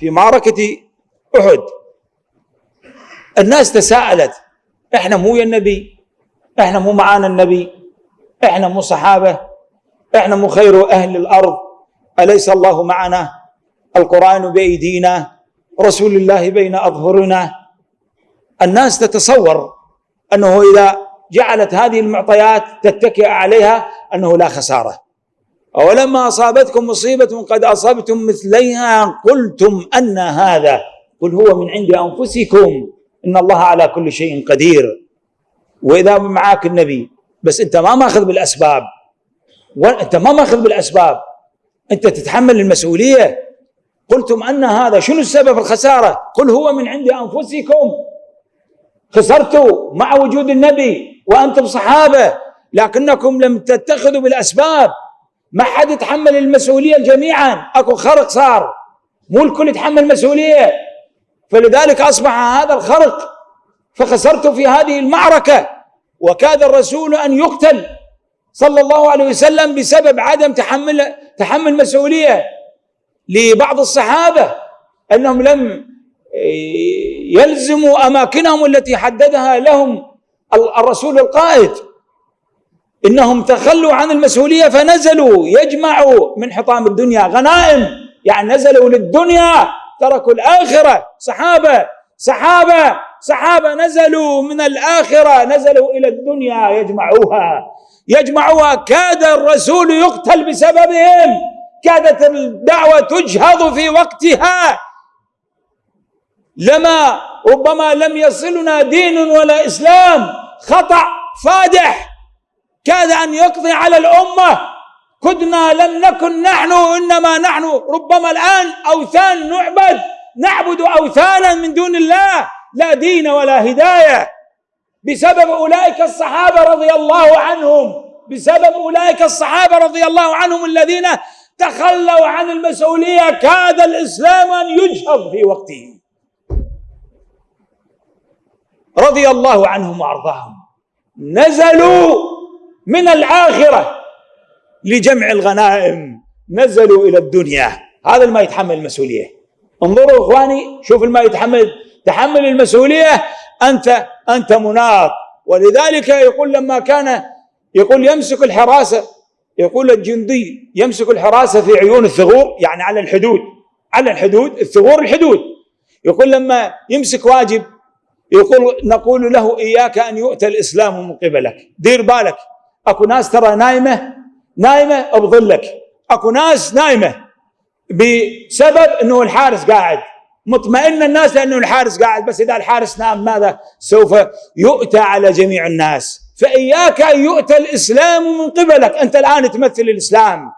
في معركة أحد. الناس تساءلت إحنا مو يا النبي إحنا مو معانا النبي إحنا مو صحابة إحنا مو خير أهل الأرض. أليس الله معنا؟ القرآن بأيدينا رسول الله بين أظهرنا. الناس تتصور أنه إذا جعلت هذه المعطيات تتكئ عليها أنه لا خسارة. أولما أصابتكم مصيبة قد أصبتم مثليها قلتم أن هذا. قل هو من عند أنفسكم. إن الله على كل شيء قدير. وإذا معاك النبي. بس أنت ما ماخذ بالأسباب. وأنت ما ماخذ بالأسباب. أنت تتحمل المسؤولية. قلتم أن هذا شنو السبب الخسارة؟ قل هو من عند أنفسكم. خسرتوا مع وجود النبي وأنتم صحابة. لكنكم لم تتخذوا بالأسباب. ما حد يتحمل المسؤولية جميعا. أكو خرق صار. مو الكل يتحمل مسؤولية فلذلك أصبح هذا الخرق فخسرت في هذه المعركة. وكاد الرسول أن يقتل صلى الله عليه وسلم بسبب عدم تحمل تحمل مسؤولية. لبعض الصحابة أنهم لم يلزموا أماكنهم التي حددها لهم الرسول القائد. إنهم تخلوا عن المسؤولية فنزلوا يجمعوا من حطام الدنيا. غنائم يعني نزلوا للدنيا تركوا الآخرة. صحابه صحابه صحابه نزلوا من الآخرة نزلوا إلى الدنيا يجمعوها. يجمعوها. كاد الرسول يقتل بسببهم. كادت الدعوة تجهض في وقتها. لما ربما لم يصلنا دين ولا إسلام خطأ فادح. كاد أن يقضي على الأمة. كدنا لم نكن نحن إنما نحن ربما الآن أوثان نعبد نعبد أوثانا من دون الله لا دين ولا هداية. بسبب أولئك الصحابة رضي الله عنهم بسبب أولئك الصحابة رضي الله عنهم الذين تخلوا عن المسؤولية كاد الإسلام أن يجهض في وقته رضي الله عنهم وأرضاهم. نزلوا من الآخرة لجمع الغنائم. نزلوا إلى الدنيا. هذا ما يتحمل المسؤولية. انظروا إخواني شوف ما يتحمل. تحمل المسؤولية أنت أنت مناط. ولذلك يقول لما كان يقول يمسك الحراسة يقول الجندي يمسك الحراسة في عيون الثغور يعني على الحدود على الحدود الثغور الحدود. يقول لما يمسك واجب يقول نقول له إياك أن يؤتى الإسلام من قبلك. دير بالك. اكو ناس ترى نايمه نايمه بظلك اكو ناس نايمه بسبب انه الحارس قاعد مطمئن الناس لأنه الحارس قاعد بس اذا الحارس نام ماذا سوف يؤتى على جميع الناس فاياك ان يؤتى الاسلام من قبلك انت الان تمثل الاسلام